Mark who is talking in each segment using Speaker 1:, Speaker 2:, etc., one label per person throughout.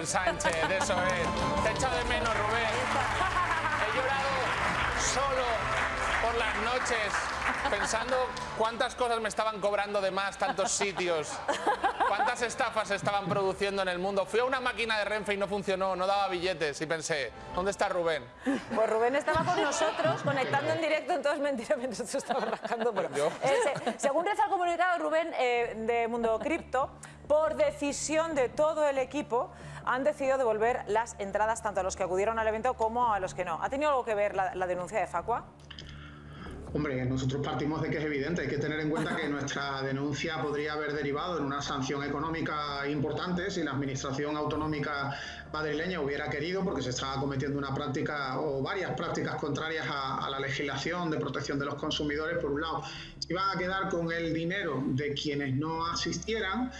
Speaker 1: Rubén Sánchez, eso es. Te echo de menos, Rubén. He llorado solo por las noches pensando cuántas cosas me estaban cobrando de más, tantos sitios, cuántas estafas estaban produciendo en el mundo. Fui a una máquina de Renfe y no funcionó, no daba billetes y pensé, ¿dónde está Rubén?
Speaker 2: Pues Rubén estaba con nosotros, conectando en directo, entonces mentira, mientras tú estabas rascando. Bueno, eh, se- según reza el comunicado Rubén eh, de Mundo Cripto, por decisión de todo el equipo, han decidido devolver las entradas tanto a los que acudieron al evento como a los que no. ¿Ha tenido algo que ver la, denuncia de Facua?
Speaker 3: Hombre, nosotros partimos de que es evidente, hay que tener en cuenta que nuestra denuncia podría haber derivado en una sanción económica importante si la Administración Autonómica madrileña hubiera querido, porque se estaba cometiendo una práctica o varias prácticas contrarias a la legislación de protección de los consumidores, por un lado, se iban a quedar con el dinero de quienes no asistieran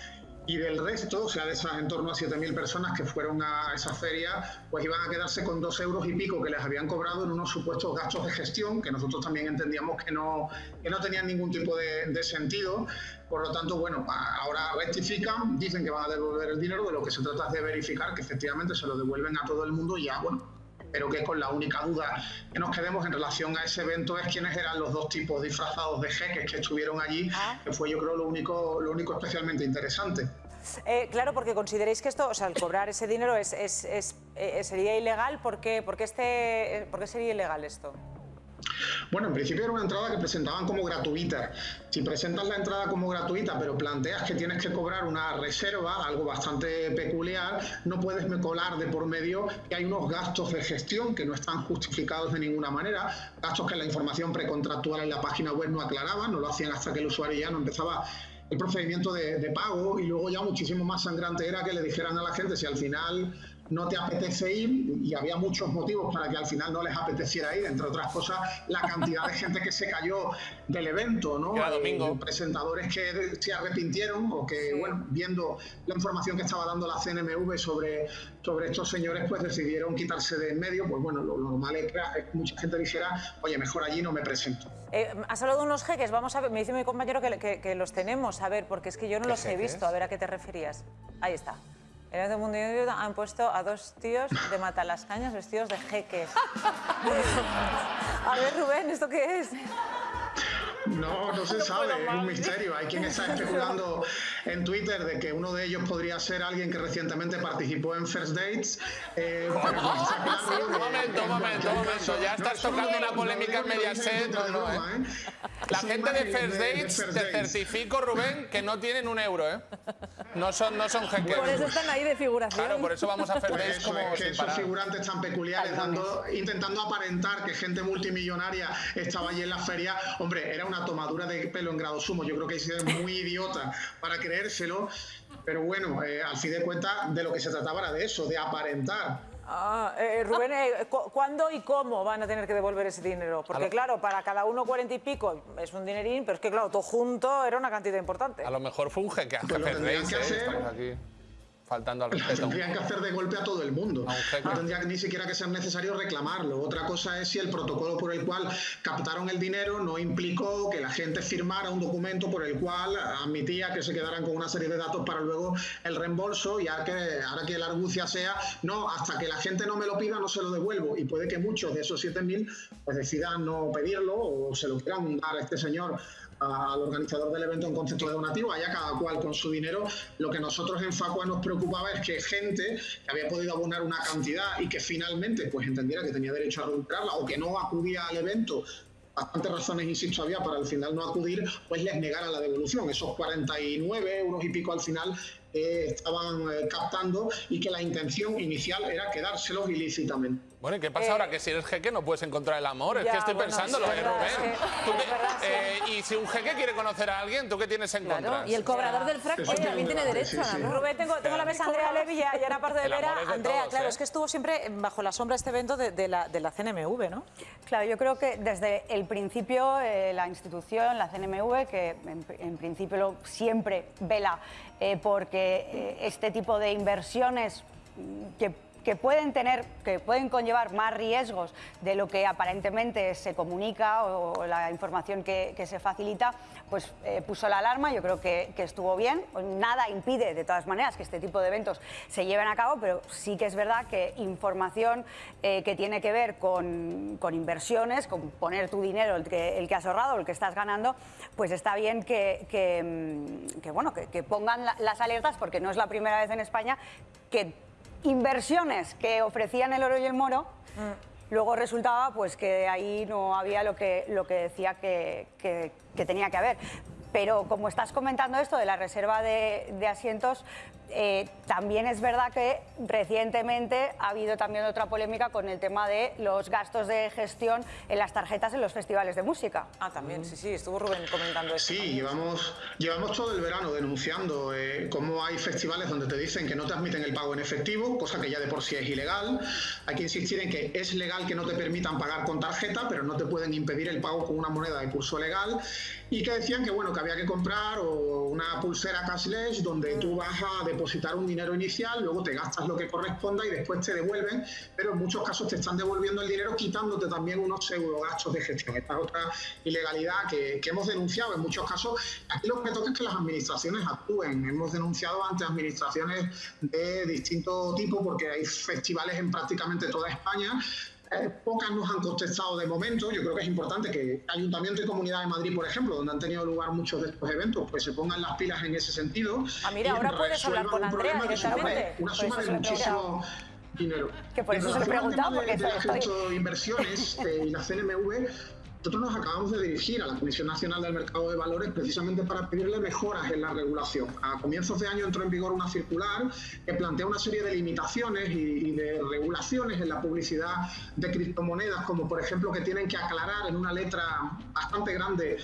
Speaker 3: y del resto, o sea, de esas en torno a 7.000 personas que fueron a esa feria, pues iban a quedarse con dos euros y pico que les habían cobrado en unos supuestos gastos de gestión, que nosotros también entendíamos que no, que no tenían ningún tipo de, de sentido. Por lo tanto, bueno, ahora rectifican, dicen que van a devolver el dinero, de lo que se trata es de verificar que efectivamente se lo devuelven a todo el mundo y ya, bueno, pero que con la única duda que nos quedemos en relación a ese evento es quiénes eran los dos tipos disfrazados de jeques que estuvieron allí, que fue yo creo lo único, lo único especialmente interesante.
Speaker 2: Eh, claro, porque consideréis que esto, o sea, el cobrar ese dinero es, es- es- eh, sería ilegal. ¿Por qué, por qué este, eh, por qué sería ilegal esto?
Speaker 3: Bueno, en principio era una entrada que presentaban como gratuita. Si presentas la entrada como gratuita, pero planteas que tienes que cobrar una reserva, algo bastante peculiar, no puedes colar de por medio que hay unos gastos de gestión que no están justificados de ninguna manera, gastos que la información precontractual en la página web no aclaraba, no lo hacían hasta que el usuario ya no empezaba el procedimiento de pago y luego ya muchísimo más sangrante era que le dijeran a la gente si al final no te apetece ir y había muchos motivos para que al final no les apeteciera ir, entre otras cosas la cantidad de gente que se cayó del evento, ¿no?
Speaker 1: Era domingo.
Speaker 3: Eh, presentadores que se arrepintieron o que, bueno, viendo la información que estaba dando la CNMV sobre, sobre estos señores, pues decidieron quitarse de en medio, pues bueno, lo, lo normal es que mucha gente dijera, oye, mejor allí no me presento.
Speaker 2: Eh, has hablado de unos jeques, vamos a ver, me dice mi compañero que, que- que los tenemos, a ver, porque es que yo no
Speaker 1: ¿Qué
Speaker 2: los he
Speaker 1: jeques?
Speaker 2: visto, a ver a qué te referías. Ahí está. En el mundo Indio han puesto a dos tíos de Matalascañas vestidos de jeques. a ver, Rubén, ¿esto qué es?
Speaker 3: No, no se sabe, es un misterio. Hay quien está especulando en Twitter de que uno de ellos podría ser alguien que recientemente participó en First Dates. eh, no.
Speaker 1: Un momento, un momento, un momento. Ya
Speaker 3: No,
Speaker 1: estás
Speaker 3: eso
Speaker 1: tocando
Speaker 3: no-
Speaker 1: una
Speaker 3: no
Speaker 1: polémica en Mediaset. No, no, ¿eh? La gente de First Dates,
Speaker 3: First
Speaker 1: te certifico, Rubén, que no tienen un euro, ¿eh? No son, no son jeques.
Speaker 4: Por eso están ahí de figuración.
Speaker 1: Claro, por eso vamos a First
Speaker 3: Pues
Speaker 1: como
Speaker 3: es que
Speaker 1: sin
Speaker 3: esos
Speaker 1: parar.
Speaker 3: figurantes tan peculiares, dando, intentando aparentar que gente multimillonaria estaba allí en la feria, hombre, era una tomadura de pelo en grado sumo. Yo creo que es muy idiota para creérselo, pero bueno, eh, al fin de cuentas, de lo que se trataba era de eso, de aparentar.
Speaker 2: Ah, eh, Rubén, eh, cu- ¿cuándo y cómo van a tener que devolver ese dinero? Porque
Speaker 1: lo-
Speaker 2: claro, para cada uno cuarenta y pico es un dinerín, pero es que claro, todo junto era una cantidad importante.
Speaker 1: A lo mejor fue un jeque a
Speaker 3: Pues lo que
Speaker 1: ¿eh?
Speaker 3: hacer.
Speaker 1: Estamos aquí faltando al
Speaker 3: Lo
Speaker 1: respeto.
Speaker 3: tendrían que hacer de golpe a todo el mundo. No tendría ni siquiera que ser necesario reclamarlo. Otra cosa es si el protocolo por el cual captaron el dinero no implicó que la gente firmara un documento por el cual admitía que se quedaran con una serie de datos para luego el reembolso y ahora que, ahora que la argucia sea, no, hasta que la gente no me lo pida no se lo devuelvo. Y puede que muchos de esos 7.000 pues decidan no pedirlo o se lo quieran dar a este señor al organizador del evento en concepto de donativo, allá cada cual con su dinero. Lo que nosotros en Facua nos es que gente que había podido abonar una cantidad y que finalmente pues entendiera que tenía derecho a recuperarla o que no acudía al evento, bastantes razones, insisto, había para al final no acudir, pues les negara la devolución. Esos 49 euros y pico al final eh, estaban eh, captando y que la intención inicial era quedárselos ilícitamente.
Speaker 1: Bueno, ¿y qué pasa ahora? Que si eres jeque no puedes encontrar el amor. es
Speaker 2: Eh, ya,
Speaker 1: que estoy
Speaker 2: bueno,
Speaker 1: pensándolo,
Speaker 2: sí,
Speaker 1: ¿eh,
Speaker 2: es verdad,
Speaker 1: Rubén?
Speaker 2: es que-
Speaker 1: ¿Tú
Speaker 2: es verdad, sí.
Speaker 1: eh, y si un jeque quiere conocer a alguien, ¿tú qué tienes en contra?
Speaker 4: Claro, y el cobrador del frac eh, también tiene derecho.
Speaker 2: Rubén, tengo, tengo la mesa a Andrea Levy y a y Ana Pardo de Vera.
Speaker 1: es de
Speaker 2: Andrea,
Speaker 1: todos,
Speaker 2: claro,
Speaker 1: ¿eh?
Speaker 2: es que estuvo siempre bajo la sombra de este evento de, de la, de la CNMV, ¿no?
Speaker 5: Claro, yo creo que desde el principio eh, la institución, la CNMV, que en, en principio lo- siempre vela eh, porque eh, este tipo de inversiones que que pueden tener, que pueden conllevar más riesgos de lo que aparentemente se comunica o, la información que, se facilita, pues eh, puso la alarma. Yo creo que, estuvo bien. Nada impide, de todas maneras, que este tipo de eventos se lleven a cabo, pero sí que es verdad que información eh, que tiene que ver con, inversiones, con poner tu dinero, el que, el que has ahorrado, el que estás ganando, pues está bien que, que, bueno, que, pongan las alertas, porque no es la primera vez en España que inversiones que ofrecían el oro y el moro, mm. luego resultaba pues que ahí no había lo que, lo que decía que, que tenía que haber. Pero como estás comentando esto de la reserva de, de asientos, eh, también es verdad que recientemente ha habido también otra polémica con el tema de los gastos de gestión en las tarjetas en los festivales de música.
Speaker 2: Ah, también, sí, sí, estuvo Rubén comentando eso.
Speaker 3: Sí, llevamos, llevamos todo el verano denunciando eh, cómo hay festivales donde te dicen que no te admiten el pago en efectivo, cosa que ya de por sí es ilegal. Hay que insistir en que es legal que no te permitan pagar con tarjeta, pero no te pueden impedir el pago con una moneda de curso legal. Y que decían que, bueno, que había que comprar una pulsera cashless donde tú vas a depositar un dinero inicial, luego te gastas lo que corresponda y después te devuelven, pero en muchos casos te están devolviendo el dinero quitándote también unos pseudo gastos de gestión. Esta es otra ilegalidad que, hemos denunciado en muchos casos. Aquí lo que toca es que las administraciones actúen. Hemos denunciado ante administraciones de distinto tipo porque hay festivales en prácticamente toda España eh, pocas nos han contestado de momento. Yo creo que es importante que Ayuntamiento y Comunidad de Madrid, por ejemplo, donde han tenido lugar muchos de estos eventos, pues se pongan las pilas en ese sentido.
Speaker 2: Ah, mira, ahora puedes hablar con Andrea directamente.
Speaker 3: Una suma de muchísimo dinero.
Speaker 5: Que por eso se lo preguntaba, porque
Speaker 3: de, de inversiones eh, y la CNMV nosotros nos acabamos de dirigir a la Comisión Nacional del Mercado de Valores precisamente para pedirle mejoras en la regulación. A comienzos de año entró en vigor una circular que plantea una serie de limitaciones y, de regulaciones en la publicidad de criptomonedas, como por ejemplo que tienen que aclarar en una letra bastante grande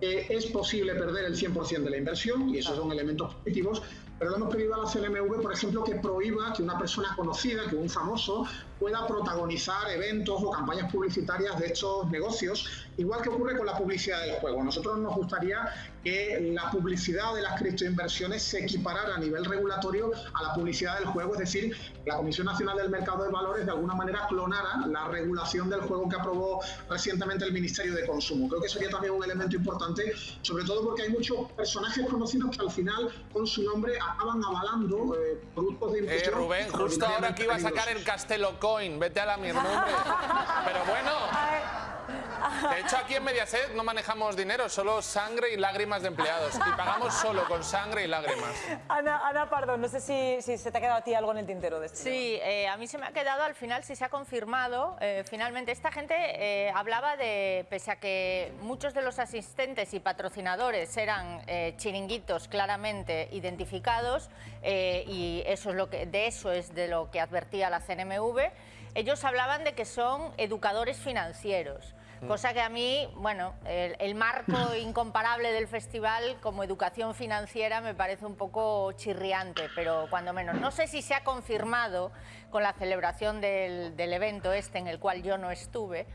Speaker 3: que es posible perder el 100% de la inversión, y esos son elementos positivos, pero le hemos pedido a la CNMV, por ejemplo, que prohíba que una persona conocida, que un famoso, pueda protagonizar eventos o campañas publicitarias de estos negocios, igual que ocurre con la publicidad del juego. Nosotros nos gustaría que la publicidad de las criptoinversiones se equiparara a nivel regulatorio a la publicidad del juego, es decir, la Comisión Nacional del Mercado de Valores de alguna manera clonara la regulación del juego que aprobó recientemente el Ministerio de Consumo. Creo que sería también un elemento importante, sobre todo porque hay muchos personajes conocidos que al final con su nombre acaban avalando eh, productos de
Speaker 1: inversión. Eh, Rubén, justo ahora que iba a sacar el Castelo Coin, vete a la mierda, Pero bueno. De hecho, aquí en Mediaset no manejamos dinero, solo sangre y lágrimas de empleados. Y pagamos solo con sangre y lágrimas.
Speaker 2: Ana, Ana Pardo, no sé si, si, se te ha quedado a ti algo en el tintero de esto.
Speaker 6: Sí, eh, a mí se me ha quedado al final, si se ha confirmado, eh, finalmente esta gente eh, hablaba de, pese a que muchos de los asistentes y patrocinadores eran chiringuitos claramente identificados, y eso es lo que, de eso es de lo que advertía la CNMV, ellos hablaban de que son educadores financieros. Mm. Cosa que a mí, bueno, el, marco incomparable del festival como educación financiera me parece un poco chirriante, pero cuando menos. No sé si se ha confirmado con la celebración del, del evento este en el cual yo no estuve,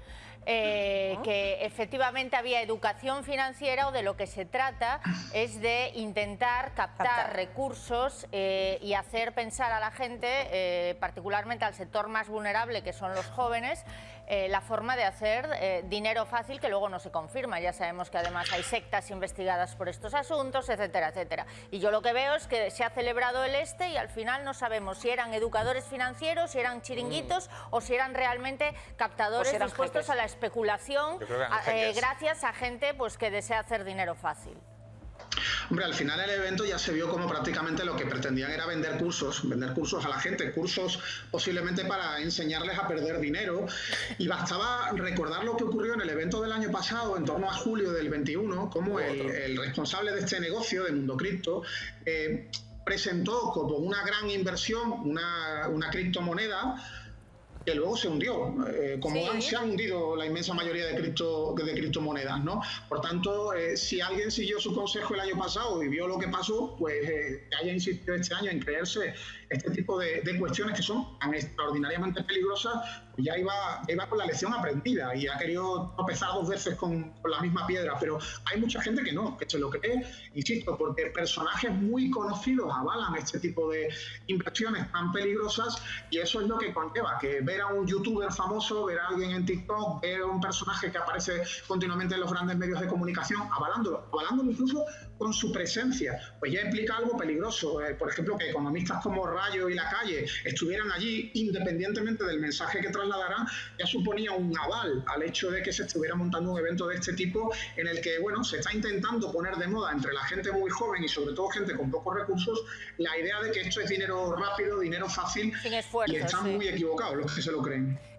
Speaker 6: eh, que efectivamente había educación financiera o de lo que se trata es de intentar captar, recursos eh, y hacer pensar a la gente, eh, particularmente al sector más vulnerable que son los jóvenes, la forma de hacer dinero fácil que luego no se confirma. Ya sabemos que además hay sectas investigadas por estos asuntos, etcétera, etcétera. Y yo lo que veo es que se ha celebrado el este y al final no sabemos si eran educadores financieros, si eran chiringuitos mm. o si eran realmente captadores dispuestos a la especulación eh, gracias a gente pues, que desea hacer dinero fácil.
Speaker 3: Hombre, al final el evento ya se vio como prácticamente lo que pretendían era vender cursos, vender cursos a la gente, cursos posiblemente para enseñarles a perder dinero. Y bastaba recordar lo que ocurrió en el evento del año pasado, en torno a julio del 21, como el, responsable de este negocio, de Mundo Cripto, eh, presentó como una gran inversión una, una criptomoneda que luego se hundió, eh, como se han hundido la inmensa mayoría de, cripto, de criptomonedas, ¿no? Por tanto, eh, si alguien siguió su consejo el año pasado y vio lo que pasó, pues eh, haya insistido este año en creerse este tipo de, cuestiones que son tan extraordinariamente peligrosas, ya iba, iba con la lección aprendida y ha querido tropezar dos veces con, con, la misma piedra, pero hay mucha gente que no, que se lo cree, insisto, porque personajes muy conocidos avalan este tipo de inversiones tan peligrosas y eso es lo que conlleva, que ver a un youtuber famoso, ver a alguien en TikTok, ver a un personaje que aparece continuamente en los grandes medios de comunicación, avalándolo, avalándolo incluso con su presencia, pues ya implica algo peligroso. Eh, por ejemplo, que economistas como Rayo y La Calle estuvieran allí, independientemente del mensaje que trasladarán, ya suponía un aval al hecho de que se estuviera montando un evento de este tipo en el que, bueno, se está intentando poner de moda entre la gente muy joven y sobre todo gente con pocos recursos la idea de que esto es dinero rápido, dinero fácil
Speaker 6: Sin esfuerzo,
Speaker 3: y están
Speaker 6: sí.
Speaker 3: muy equivocados los que se lo creen.